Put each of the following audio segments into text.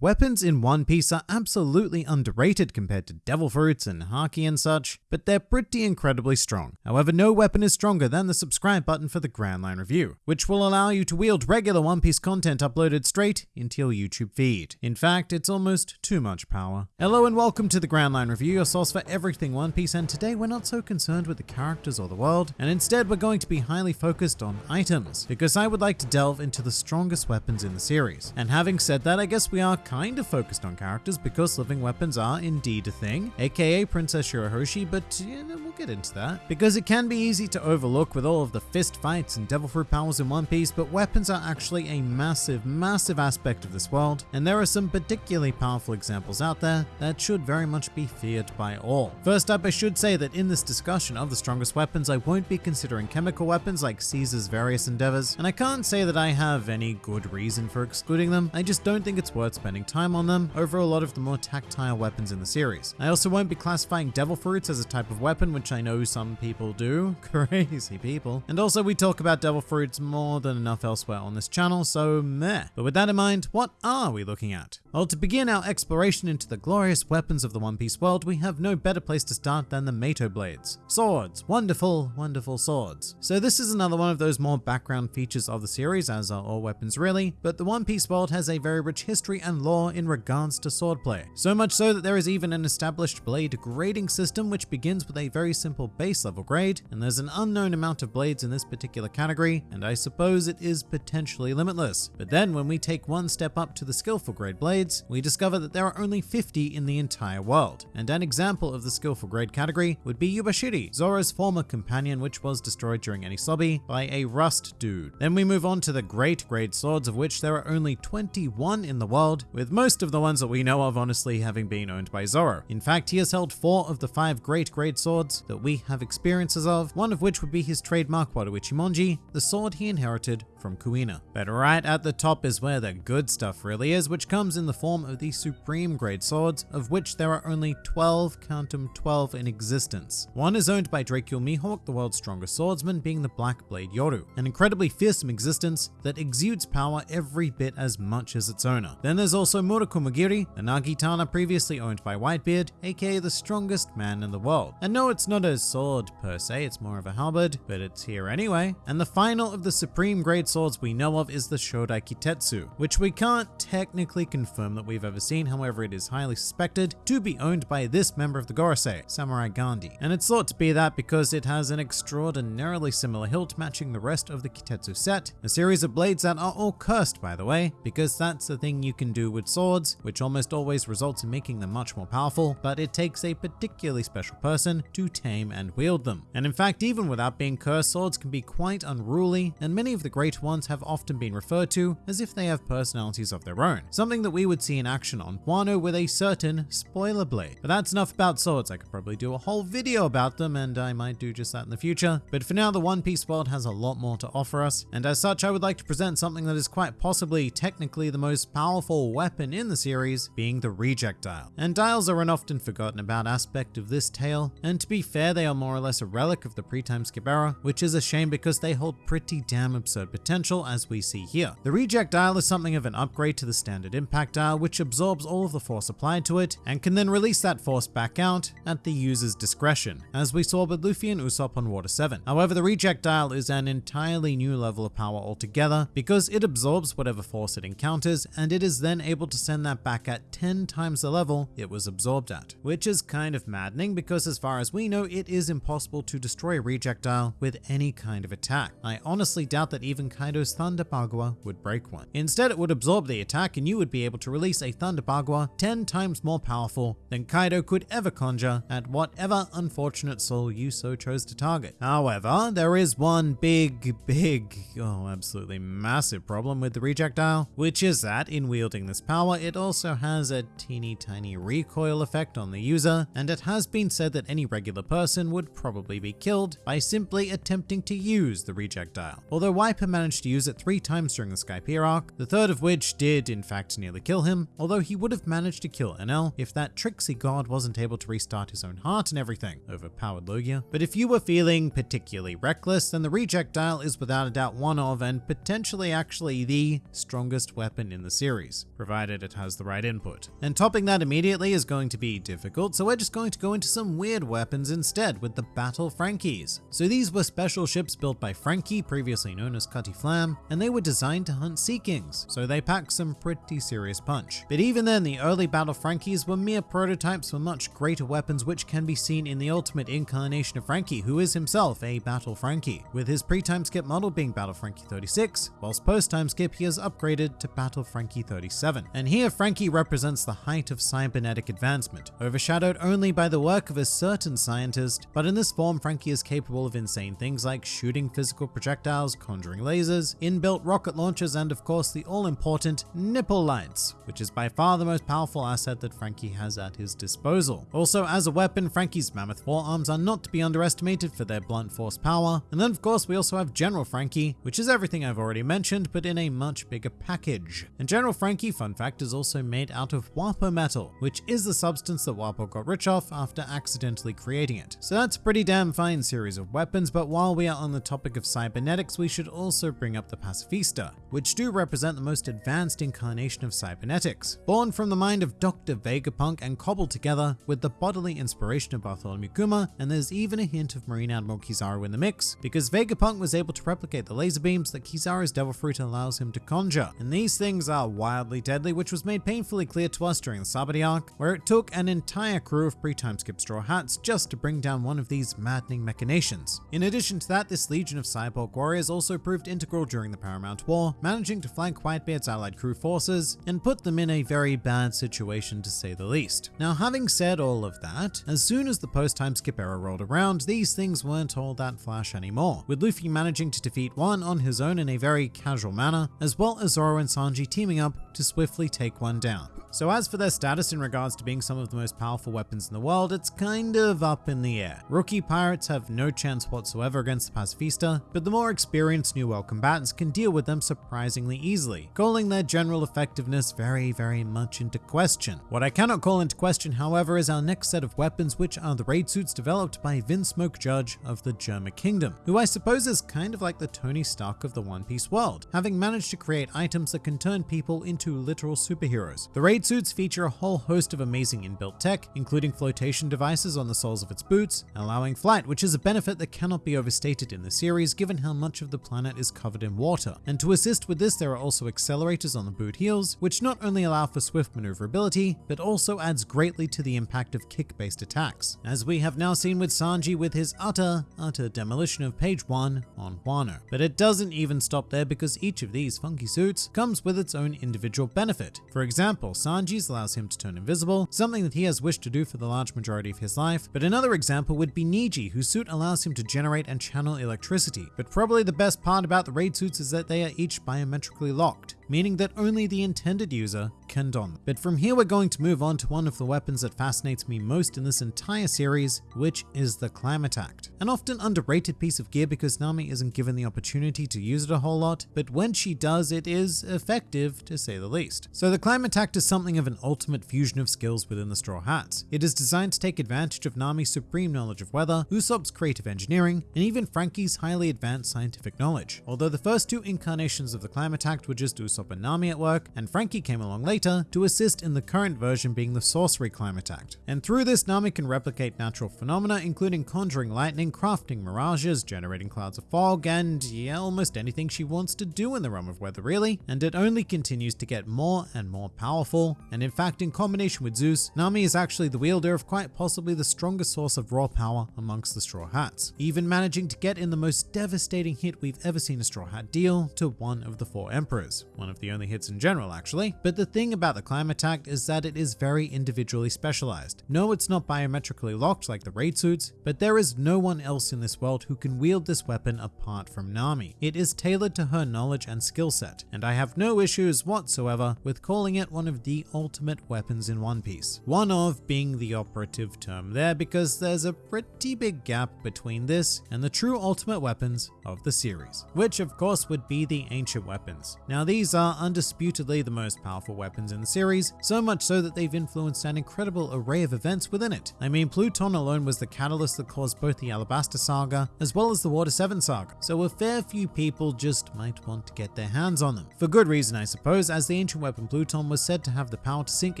Weapons in One Piece are absolutely underrated compared to devil fruits and haki and such, but they're pretty incredibly strong. However, no weapon is stronger than the subscribe button for the Grand Line Review, which will allow you to wield regular One Piece content uploaded straight into your YouTube feed. In fact, it's almost too much power. Hello and welcome to the Grand Line Review, your source for everything One Piece, and today we're not so concerned with the characters or the world, and instead we're going to be highly focused on items, because I would like to delve into the strongest weapons in the series. And having said that, I guess we are kind of focused on characters because living weapons are indeed a thing, aka Princess Shirahoshi, but yeah, we'll get into that. Because it can be easy to overlook with all of the fist fights and devil fruit powers in One Piece, but weapons are actually a massive, massive aspect of this world, and there are some particularly powerful examples out there that should very much be feared by all. First up, I should say that in this discussion of the strongest weapons, I won't be considering chemical weapons like Caesar's various endeavors, and I can't say that I have any good reason for excluding them, I just don't think it's worth spending time on them over a lot of the more tactile weapons in the series. I also won't be classifying devil fruits as a type of weapon, which I know some people do. Crazy people. And also we talk about devil fruits more than enough elsewhere on this channel, so meh. But with that in mind, what are we looking at? Well, to begin our exploration into the glorious weapons of the One Piece world, we have no better place to start than the Meito Blades. Swords. Wonderful, wonderful swords. So this is another one of those more background features of the series, as are all weapons really, but the One Piece world has a very rich history and lore in regards to swordplay. So much so that there is even an established blade grading system which begins with a very simple base level grade, and there's an unknown amount of blades in this particular category, and I suppose it is potentially limitless. But then when we take one step up to the skillful grade blades, we discover that there are only 50 in the entire world. And an example of the skillful grade category would be Yubashiri, Zoro's former companion which was destroyed during Enies Lobby by a rust dude. Then we move on to the great grade swords of which there are only 21 in the world, with most of the ones that we know of honestly having been owned by Zoro. In fact, he has held four of the five great grade swords that we have experiences of, one of which would be his trademark Wado Ichimonji, the sword he inherited from Kuina. But right at the top is where the good stuff really is, which comes in the form of the supreme grade swords, of which there are only 12, count them 12 in existence. One is owned by Dracule Mihawk, the world's strongest swordsman, being the Black Blade Yoru, an incredibly fearsome existence that exudes power every bit as much as its owner. Then there's also Murakumogiri, a Nagitana previously owned by Whitebeard, aka the strongest man in the world. And no, it's not a sword per se, it's more of a halberd, but it's here anyway. And the final of the supreme grade swords we know of is the Shodai Kitetsu, which we can't technically confirm that we've ever seen, however it is highly suspected to be owned by this member of the Gorosei, Samurai Gandhi. And it's thought to be that because it has an extraordinarily similar hilt matching the rest of the Kitetsu set, a series of blades that are all cursed by the way, because that's the thing you can do with swords, which almost always results in making them much more powerful, but it takes a particularly special person to tame and wield them. And in fact, even without being cursed, swords can be quite unruly, and many of the great ones have often been referred to as if they have personalities of their own, something that we would see in action on Wano with a certain spoiler blade. But that's enough about swords, I could probably do a whole video about them, and I might do just that in the future. But for now, the One Piece world has a lot more to offer us, and as such, I would like to present something that is quite possibly technically the most powerful weapon in the series, being the reject dial. And dials are an often forgotten about aspect of this tale, and to be fair, they are more or less a relic of the pre-time skip era, which is a shame because they hold pretty damn absurd potential as we see here. The reject dial is something of an upgrade to the standard impact dial, which absorbs all of the force applied to it, and can then release that force back out at the user's discretion, as we saw with Luffy and Usopp on Water 7. However, the reject dial is an entirely new level of power altogether, because it absorbs whatever force it encounters, and it is then able to send that back at 10 times the level it was absorbed at, which is kind of maddening because as far as we know, it is impossible to destroy a reject dial with any kind of attack. I honestly doubt that even Kaido's Thunder Bagua would break one. Instead, it would absorb the attack and you would be able to release a Thunder Bagua 10 times more powerful than Kaido could ever conjure at whatever unfortunate soul you so chose to target. However, there is one big, big, oh, absolutely massive problem with the reject dial, which is that in wielding this power, it also has a teeny tiny recoil effect on the user, and it has been said that any regular person would probably be killed by simply attempting to use the reject dial. Although Wiper managed to use it three times during the Skypiea arc, the third of which did in fact nearly kill him, although he would have managed to kill Enel if that tricksy god wasn't able to restart his own heart and everything, overpowered Logia. But if you were feeling particularly reckless, then the reject dial is without a doubt one of, and potentially actually the strongest weapon in the series, provided it has the right input. And topping that immediately is going to be difficult, so we're just going to go into some weird weapons instead with the Battle Frankys. So these were special ships built by Franky, previously known as Cutty Flam, and they were designed to hunt Sea Kings, so they pack some pretty serious punch. But even then, the early Battle Frankys were mere prototypes for much greater weapons which can be seen in the ultimate incarnation of Franky, who is himself a Battle Franky, with his pre-time skip model being Battle Franky 36, whilst post-time skip he has upgraded to Battle Franky 37. And here Franky represents the height of cybernetic advancement, overshadowed only by the work of a certain scientist, but in this form Franky is capable of insane things like shooting physical projectiles, conjuring lasers, inbuilt rocket launchers, and of course the all-important nipple lights, which is by far the most powerful asset that Franky has at his disposal. Also, as a weapon, Franky's mammoth forearms are not to be underestimated for their blunt force power. And then of course we also have General Franky, which is everything I've already mentioned, but in a much bigger package. And General Franky, fun fact, is also made out of Wapo metal, which is the substance that Wapol got rich off after accidentally creating it. So that's a pretty damn fine series of weapons, but while we are on the topic of cybernetics, we should also bring up the Pacifista, which do represent the most advanced incarnation of cybernetics. Born from the mind of Dr. Vegapunk and cobbled together with the bodily inspiration of Bartholomew Kuma, and there's even a hint of Marine Admiral Kizaru in the mix, because Vegapunk was able to replicate the laser beams that Kizaru's Devil Fruit allows him to conjure. And these things are wildly deadly, which was made painfully clear to us during the Sabaody arc, where it took an entire crew of pre-time skip straw hats just to bring down one of these maddening machinations. In addition to that, this legion of cyborg warriors also proved integral during the Paramount War, managing to flank Whitebeard's allied crew forces and put them in a very bad situation to say the least. Now having said all of that, as soon as the post-time skip era rolled around, these things weren't all that flash anymore, with Luffy managing to defeat one on his own in a very casual manner, as well as Zoro and Sanji teaming up to swiftly take one down. So as for their status in regards to being some of the most powerful weapons in the world, it's kind of up in the air. Rookie pirates have no chance whatsoever against the Pacifista, but the more experienced New World combatants can deal with them surprisingly easily, calling their general effectiveness very, very much into question. What I cannot call into question, however, is our next set of weapons, which are the raid suits developed by Vinsmoke Judge of the Germa Kingdom, who I suppose is kind of like the Tony Stark of the One Piece world, having managed to create items that can turn people into literal superheroes. The raid suits feature a whole host of amazing inbuilt tech, including flotation devices on the soles of its boots, allowing flight, which is a benefit that cannot be overstated in the series given how much of the planet is covered in water. And to assist with this, there are also accelerators on the boot heels, which not only allow for swift maneuverability, but also adds greatly to the impact of kick-based attacks, as we have now seen with Sanji with his utter, utter demolition of Page One on Wano. But it doesn't even stop there because each of these funky suits comes with its own individual benefit. For example, Sanji's allows him to turn invisible, something that he has wished to do for the large majority of his life, but another example would be Niji, whose suit allows him to generate and channel electricity. But probably the best part about the raid suits is that they are each biometrically locked meaning that only the intended user can don. But from here we're going to move on to one of the weapons that fascinates me most in this entire series, which is the Climatact. An often underrated piece of gear because Nami isn't given the opportunity to use it a whole lot, but when she does it is effective to say the least. So the Climatact is something of an ultimate fusion of skills within the Straw Hats. It is designed to take advantage of Nami's supreme knowledge of weather, Usopp's creative engineering, and even Franky's highly advanced scientific knowledge. Although the first two incarnations of the Climatact were just Usopp Usopp and Nami at work, and Franky came along later to assist in the current version being the Sorcery Climatact. And through this, Nami can replicate natural phenomena including conjuring lightning, crafting mirages, generating clouds of fog, and yeah, almost anything she wants to do in the realm of weather really, and it only continues to get more and more powerful, and in fact in combination with Zeus, Nami is actually the wielder of quite possibly the strongest source of raw power amongst the Straw Hats, even managing to get in the most devastating hit we've ever seen a Straw Hat deal to one of the four emperors, one of the only hits in general actually, but the thing about the Climatact is that it is very individually specialized. No, it's not biometrically locked like the raid suits, but there is no one else in this world who can wield this weapon apart from Nami. It is tailored to her knowledge and skill set, and I have no issues whatsoever with calling it one of the ultimate weapons in One Piece. One of being the operative term there because there's a pretty big gap between this and the true ultimate weapons of the series, which of course would be the ancient weapons. Now these are undisputedly the most powerful weapons in the series, so much so that they've influenced an incredible array of events within it. I mean Pluton alone was the catalyst that caused both the Alabasta saga as well as the Water 7 saga, so a fair few people just might want to get their hands on them. For good reason I suppose, as the ancient weapon Pluton was said to have the power to sink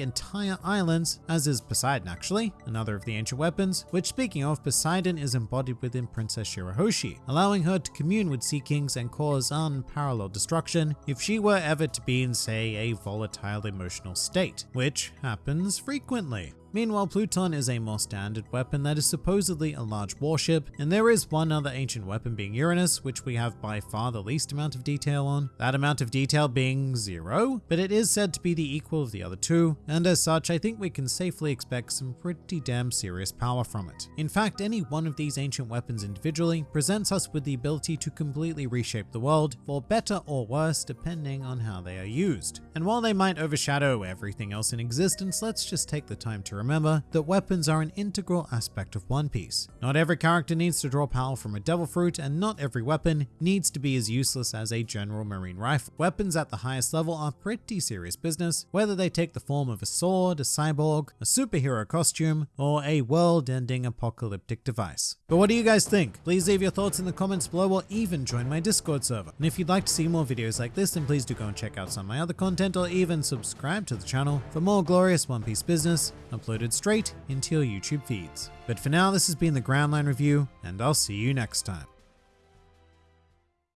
entire islands, as is Poseidon actually, another of the ancient weapons, which speaking of, Poseidon is embodied within Princess Shirahoshi, allowing her to commune with Sea Kings and cause unparalleled destruction if she were ever to be in say a volatile emotional state, which happens frequently. Meanwhile, Pluton is a more standard weapon that is supposedly a large warship, and there is one other ancient weapon being Uranus, which we have by far the least amount of detail on, that amount of detail being zero, but it is said to be the equal of the other two, and as such I think we can safely expect some pretty damn serious power from it. In fact, any one of these ancient weapons individually presents us with the ability to completely reshape the world, for better or worse depending on how they are used. And while they might overshadow everything else in existence, let's just take the time to remember that weapons are an integral aspect of One Piece. Not every character needs to draw power from a devil fruit, and not every weapon needs to be as useless as a general marine rifle. Weapons at the highest level are pretty serious business, whether they take the form of a sword, a cyborg, a superhero costume, or a world-ending apocalyptic device. But what do you guys think? Please leave your thoughts in the comments below or even join my Discord server. And if you'd like to see more videos like this, then please do go and check out some of my other content or even subscribe to the channel for more glorious One Piece business uploaded straight into your YouTube feeds. But for now, this has been the Grand Line Review, and I'll see you next time.